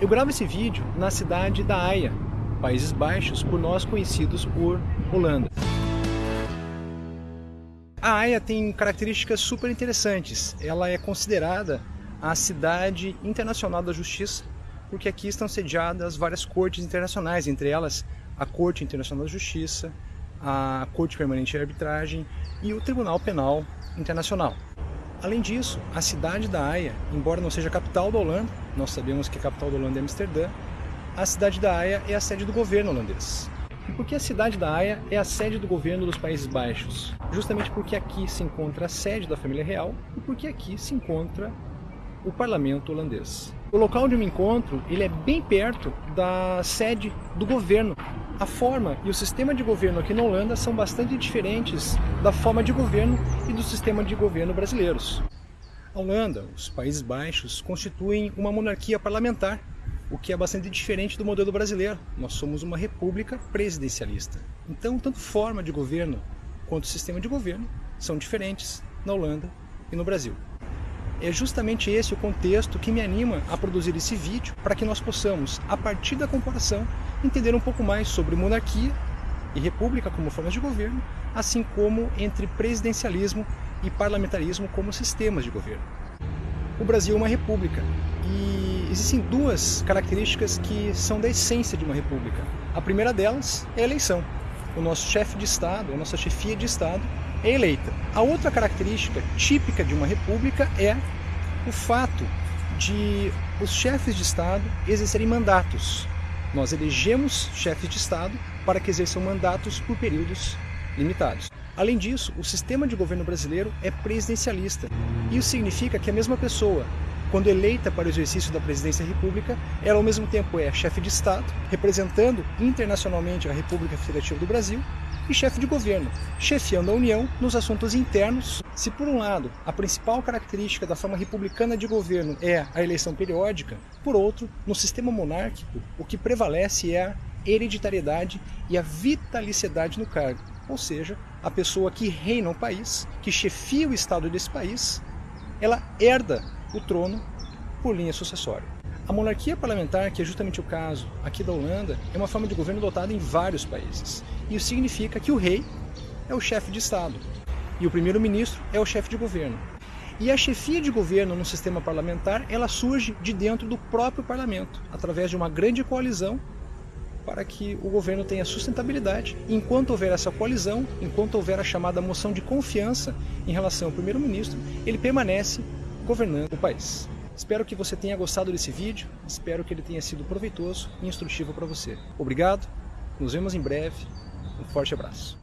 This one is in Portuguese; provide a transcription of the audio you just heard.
Eu gravo esse vídeo na cidade da Haia, Países Baixos, por nós conhecidos por Holanda. A Haia tem características super interessantes. Ela é considerada a cidade internacional da justiça, porque aqui estão sediadas várias cortes internacionais, entre elas a Corte Internacional da Justiça, a Corte Permanente de Arbitragem e o Tribunal Penal Internacional. Além disso, a cidade da Haia, embora não seja a capital da Holanda, nós sabemos que a capital da Holanda é Amsterdã, a cidade da Haia é a sede do governo holandês. E por que a cidade da Haia é a sede do governo dos Países Baixos? Justamente porque aqui se encontra a sede da família real e porque aqui se encontra o parlamento holandês. O local onde eu me encontro, ele é bem perto da sede do governo. A forma e o sistema de governo aqui na Holanda são bastante diferentes da forma de governo e do sistema de governo brasileiros. A Holanda, os Países Baixos, constituem uma monarquia parlamentar, o que é bastante diferente do modelo brasileiro. Nós somos uma república presidencialista. Então, tanto forma de governo quanto sistema de governo são diferentes na Holanda e no Brasil. É justamente esse o contexto que me anima a produzir esse vídeo para que nós possamos, a partir da comparação, entender um pouco mais sobre monarquia e república como formas de governo, assim como entre presidencialismo e parlamentarismo como sistemas de governo. O Brasil é uma república e existem duas características que são da essência de uma república. A primeira delas é a eleição. O nosso chefe de Estado, a nossa chefia de Estado, é eleita. A outra característica típica de uma república é o fato de os chefes de Estado exercerem mandatos. Nós elegemos chefes de Estado para que exerçam mandatos por períodos limitados. Além disso, o sistema de governo brasileiro é presidencialista. Isso significa que a mesma pessoa, quando eleita para o exercício da presidência da República, ela ao mesmo tempo é chefe de Estado, representando internacionalmente a República Federativa do Brasil, e chefe de governo, chefiando a União nos assuntos internos. Se por um lado a principal característica da forma republicana de governo é a eleição periódica, por outro, no sistema monárquico, o que prevalece é a hereditariedade e a vitaliciedade no cargo, ou seja, a pessoa que reina o país, que chefia o Estado desse país, ela herda o trono por linha sucessória. A monarquia parlamentar, que é justamente o caso aqui da Holanda, é uma forma de governo adotada em vários países. Isso significa que o rei é o chefe de Estado e o primeiro-ministro é o chefe de governo. E a chefia de governo no sistema parlamentar, ela surge de dentro do próprio parlamento, através de uma grande coalizão para que o governo tenha sustentabilidade. Enquanto houver essa coalizão, enquanto houver a chamada moção de confiança em relação ao primeiro-ministro, ele permanece governando o país. Espero que você tenha gostado desse vídeo, espero que ele tenha sido proveitoso e instrutivo para você. Obrigado, nos vemos em breve, um forte abraço.